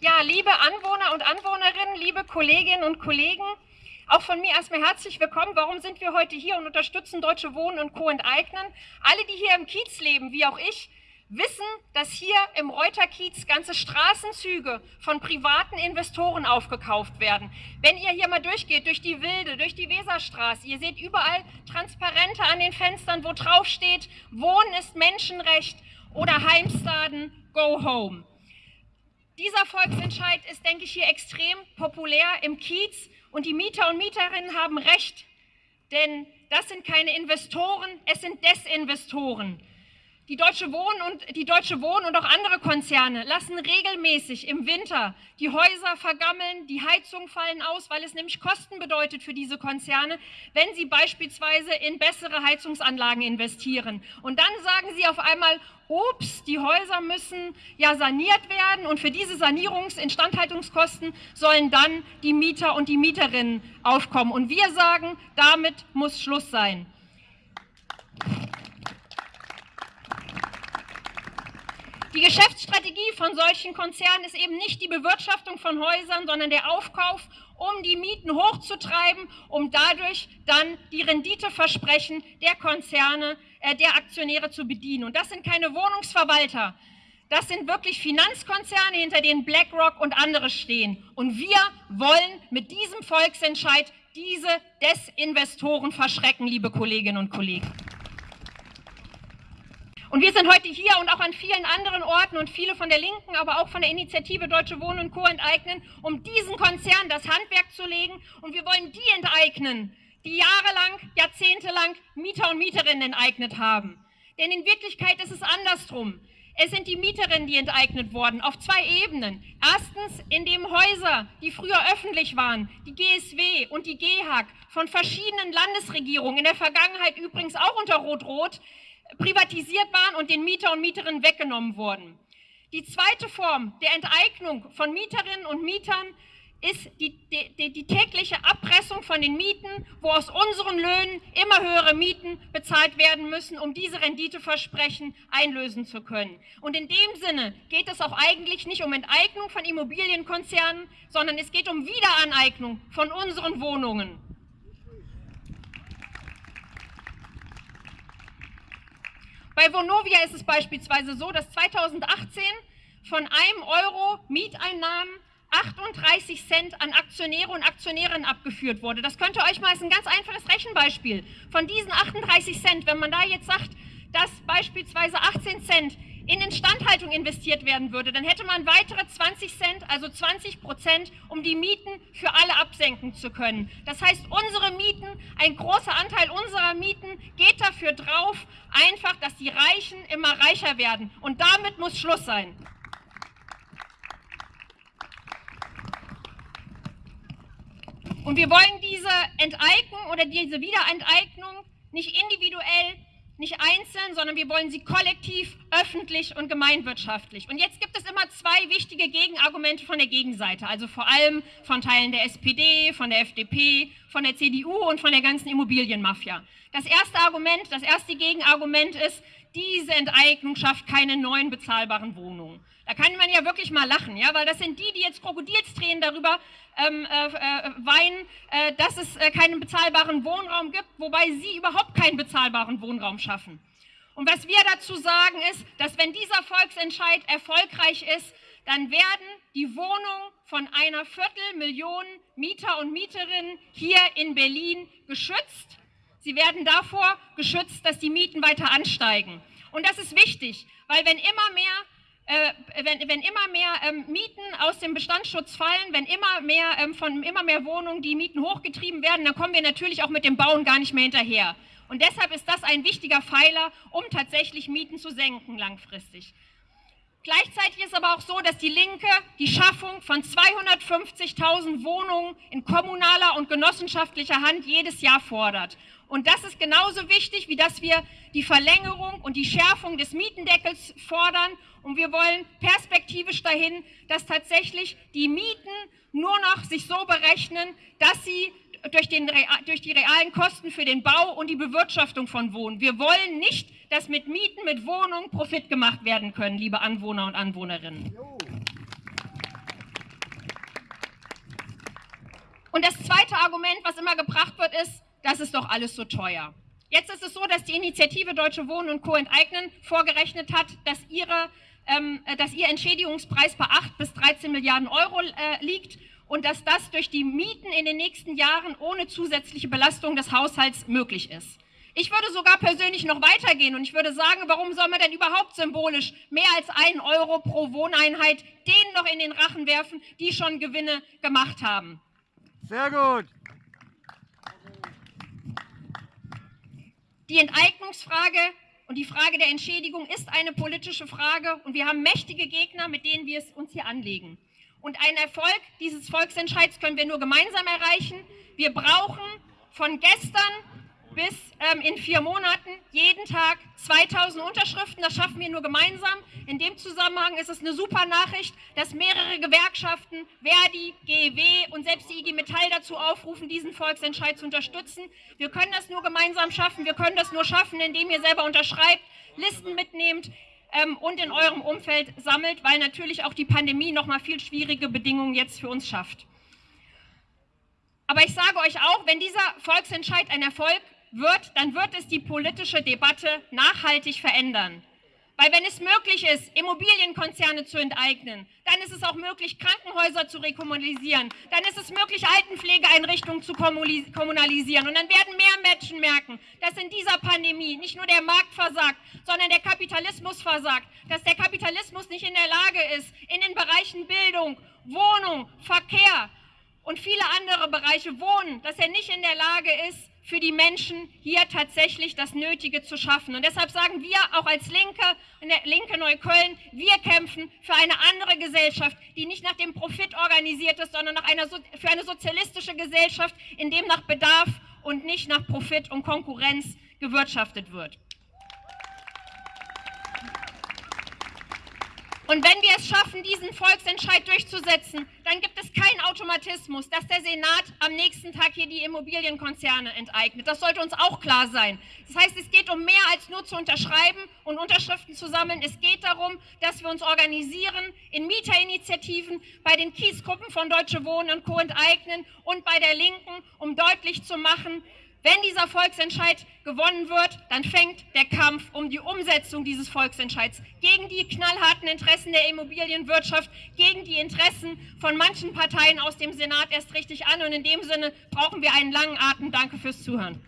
Ja, liebe Anwohner und Anwohnerinnen, liebe Kolleginnen und Kollegen, auch von mir erstmal herzlich willkommen. Warum sind wir heute hier und unterstützen Deutsche Wohnen und Co. enteignen? Alle, die hier im Kiez leben, wie auch ich, wissen, dass hier im Reuterkiez ganze Straßenzüge von privaten Investoren aufgekauft werden. Wenn ihr hier mal durchgeht, durch die Wilde, durch die Weserstraße, ihr seht überall Transparente an den Fenstern, wo drauf steht, Wohnen ist Menschenrecht oder Heimstaden, go home. Dieser Volksentscheid ist, denke ich, hier extrem populär im Kiez und die Mieter und Mieterinnen haben recht, denn das sind keine Investoren, es sind Desinvestoren. Die Deutsche Wohnen und, die Deutsche Wohnen und auch andere Konzerne lassen regelmäßig im Winter die Häuser vergammeln, die Heizungen fallen aus, weil es nämlich Kosten bedeutet für diese Konzerne, wenn sie beispielsweise in bessere Heizungsanlagen investieren. Und dann sagen sie auf einmal, ups, die Häuser müssen ja saniert werden und für diese Sanierungs-, Instandhaltungskosten sollen dann die Mieter und die Mieterinnen aufkommen. Und wir sagen, damit muss Schluss sein. Die Geschäftsstrategie von solchen Konzernen ist eben nicht die Bewirtschaftung von Häusern, sondern der Aufkauf, um die Mieten hochzutreiben, um dadurch dann die Renditeversprechen der Konzerne, äh, der Aktionäre zu bedienen. Und das sind keine Wohnungsverwalter, das sind wirklich Finanzkonzerne, hinter denen BlackRock und andere stehen. Und wir wollen mit diesem Volksentscheid diese Desinvestoren verschrecken, liebe Kolleginnen und Kollegen. Und wir sind heute hier und auch an vielen anderen Orten und viele von der Linken, aber auch von der Initiative Deutsche Wohnen und Co. enteignen, um diesen Konzern das Handwerk zu legen. Und wir wollen die enteignen, die jahrelang, jahrzehntelang Mieter und Mieterinnen enteignet haben. Denn in Wirklichkeit ist es andersrum. Es sind die Mieterinnen, die enteignet wurden, auf zwei Ebenen. Erstens, indem Häuser, die früher öffentlich waren, die GSW und die GEHAG von verschiedenen Landesregierungen, in der Vergangenheit übrigens auch unter Rot-Rot, privatisiert waren und den Mieter und Mieterinnen weggenommen wurden. Die zweite Form der Enteignung von Mieterinnen und Mietern ist die, die, die, tägliche Abpressung von den Mieten, wo aus unseren Löhnen immer höhere Mieten bezahlt werden müssen, um diese Renditeversprechen einlösen zu können. Und in dem Sinne geht es auch eigentlich nicht um Enteignung von Immobilienkonzernen, sondern es geht um Wiederaneignung von unseren Wohnungen. Bei Vonovia ist es beispielsweise so, dass 2018 von einem Euro Mieteinnahmen 38 Cent an Aktionäre und Aktionärinnen abgeführt wurde. Das könnte euch mal als ein ganz einfaches Rechenbeispiel. Von diesen 38 Cent, wenn man da jetzt sagt, dass beispielsweise 18 Cent in Instandhaltung investiert werden würde, dann hätte man weitere 20 Cent, also 20 Prozent, um die Mieten für alle absenken zu können. Das heißt, unsere Mieten, ein großer Anteil unserer Mieten geht dafür drauf, einfach, dass die Reichen immer reicher werden. Und damit muss Schluss sein. Und wir wollen diese Enteignung oder diese Wiederenteignung nicht individuell nicht einzeln, sondern wir wollen sie kollektiv, öffentlich und gemeinwirtschaftlich. Und jetzt gibt es immer zwei wichtige Gegenargumente von der Gegenseite, also vor allem von Teilen der SPD, von der FDP, von der CDU und von der ganzen Immobilienmafia. Das erste Argument, das erste Gegenargument ist, diese Enteignung schafft keine neuen bezahlbaren Wohnungen. Da kann man ja wirklich mal lachen, ja, weil das sind die, die jetzt Krokodilstränen darüber ähm, äh, äh, weinen, äh, dass es äh, keinen bezahlbaren Wohnraum gibt, wobei sie überhaupt keinen bezahlbaren Wohnraum schaffen. Und was wir dazu sagen ist, dass wenn dieser Volksentscheid erfolgreich ist, dann werden die Wohnungen von einer Viertelmillion Mieter und Mieterinnen hier in Berlin geschützt. Sie werden davor geschützt, dass die Mieten weiter ansteigen. Und das ist wichtig, weil wenn immer mehr äh, wenn, wenn, immer mehr ähm, Mieten aus dem Bestandsschutz fallen, wenn immer mehr ähm, von immer mehr Wohnungen die Mieten hochgetrieben werden, dann kommen wir natürlich auch mit dem Bauen gar nicht mehr hinterher. Und deshalb ist das ein wichtiger Pfeiler, um tatsächlich Mieten zu senken langfristig. Gleichzeitig ist aber auch so, dass die Linke die Schaffung von 250.000 Wohnungen in kommunaler und genossenschaftlicher Hand jedes Jahr fordert. Und das ist genauso wichtig, wie dass wir die Verlängerung und die Schärfung des Mietendeckels fordern. Und wir wollen perspektivisch dahin, dass tatsächlich die Mieten nur noch sich so berechnen, dass sie durch, den, durch die realen Kosten für den Bau und die Bewirtschaftung von Wohnen. Wir wollen nicht, dass mit Mieten, mit Wohnungen Profit gemacht werden können, liebe Anwohner und Anwohnerinnen. Und das zweite Argument, was immer gebracht wird, ist, das ist doch alles so teuer. Jetzt ist es so, dass die Initiative Deutsche Wohnen und Co. enteignen vorgerechnet hat, dass, ihre, ähm, äh, dass ihr Entschädigungspreis bei 8 bis 13 Milliarden Euro äh, liegt und dass das durch die Mieten in den nächsten Jahren ohne zusätzliche Belastung des Haushalts möglich ist. Ich würde sogar persönlich noch weitergehen und ich würde sagen, warum soll man denn überhaupt symbolisch mehr als einen Euro pro Wohneinheit denen noch in den Rachen werfen, die schon Gewinne gemacht haben? Sehr gut. Die Enteignungsfrage und die Frage der Entschädigung ist eine politische Frage und wir haben mächtige Gegner, mit denen wir es uns hier anlegen. Und einen Erfolg dieses Volksentscheids können wir nur gemeinsam erreichen. Wir brauchen von gestern bis ähm, in vier Monaten jeden Tag 2000 Unterschriften. Das schaffen wir nur gemeinsam. In dem Zusammenhang ist es eine super Nachricht, dass mehrere Gewerkschaften, Verdi, GEW und selbst die IG Metall dazu aufrufen, diesen Volksentscheid zu unterstützen. Wir können das nur gemeinsam schaffen. Wir können das nur schaffen, indem ihr selber unterschreibt, Listen mitnehmt ähm, und in eurem Umfeld sammelt, weil natürlich auch die Pandemie noch mal viel schwierige Bedingungen jetzt für uns schafft. Aber ich sage euch auch, wenn dieser Volksentscheid ein Erfolg wird, dann wird es die politische Debatte nachhaltig verändern. Weil wenn es möglich ist, Immobilienkonzerne zu enteignen, dann ist es auch möglich, Krankenhäuser zu rekommunalisieren, dann ist es möglich, Altenpflegeeinrichtungen zu kommunalisieren. Und dann werden mehr Menschen merken, dass in dieser Pandemie nicht nur der Markt versagt, sondern der Kapitalismus versagt, dass der Kapitalismus nicht in der Lage ist, in den Bereichen Bildung, Wohnung, Verkehr und viele andere Bereiche Wohnen, dass er nicht in der Lage ist, für die Menschen hier tatsächlich das Nötige zu schaffen. Und deshalb sagen wir auch als Linke, Linke Neukölln, wir kämpfen für eine andere Gesellschaft, die nicht nach dem Profit organisiert ist, sondern nach einer, für eine sozialistische Gesellschaft, in dem nach Bedarf und nicht nach Profit und Konkurrenz gewirtschaftet wird. Und wenn wir es schaffen, diesen Volksentscheid durchzusetzen, dann gibt es keinen Automatismus, dass der Senat am nächsten Tag hier die Immobilienkonzerne enteignet. Das sollte uns auch klar sein. Das heißt, es geht um mehr als nur zu unterschreiben und Unterschriften zu sammeln. Es geht darum, dass wir uns organisieren in Mieterinitiativen, bei den Kiesgruppen von Deutsche Wohnen und Co. enteignen und bei der Linken, um deutlich zu machen, wenn dieser Volksentscheid gewonnen wird, dann fängt der Kampf um die Umsetzung dieses Volksentscheids gegen die knallharten Interessen der Immobilienwirtschaft, gegen die Interessen von manchen Parteien aus dem Senat erst richtig an. Und in dem Sinne brauchen wir einen langen Atem. Danke fürs Zuhören.